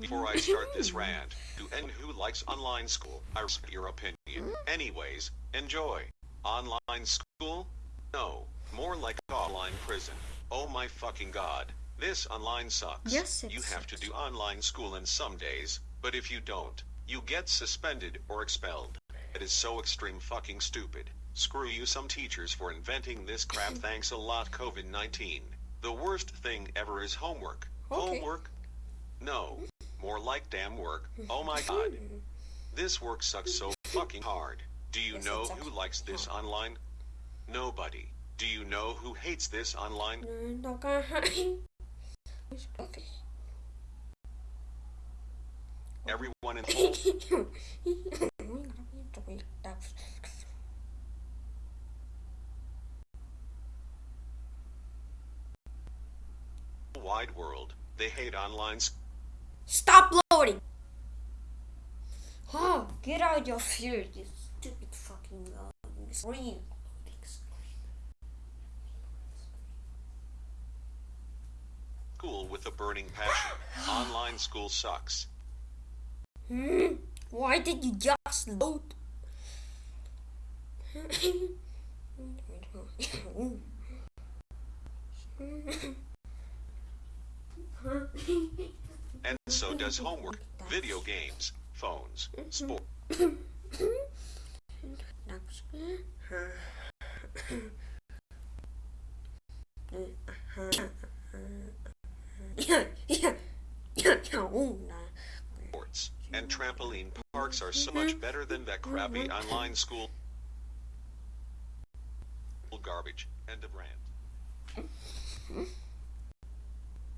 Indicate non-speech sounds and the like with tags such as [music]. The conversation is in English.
Before I start this rant, to anyone who likes online school, I respect your opinion. Anyways, enjoy. Online school? No, more like online prison. Oh my fucking god. This online sucks. Yes, it You have to do online school in some days, but if you don't, you get suspended or expelled. It is so extreme fucking stupid. Screw you some teachers for inventing this crap [laughs] thanks a lot COVID-19. The worst thing ever is homework. Okay. Homework? No. More like damn work. Oh my god. [laughs] This work sucks so fucking hard. Do you Yes, know who likes this online? Nobody. Do you know who hates this online? [laughs] Okay. Everyone in [laughs] the wide world. They hate online Stop loading! Oh, get out your fear, you stupid fucking. Loading screen. school with a burning passion. [gasps] Online school sucks. Hmm? Why did you just load? And so does homework, video games, phones, sport. sports, and trampoline parks are so much mm-hmm. better than that crappy mm-hmm. online school garbage. End of rant.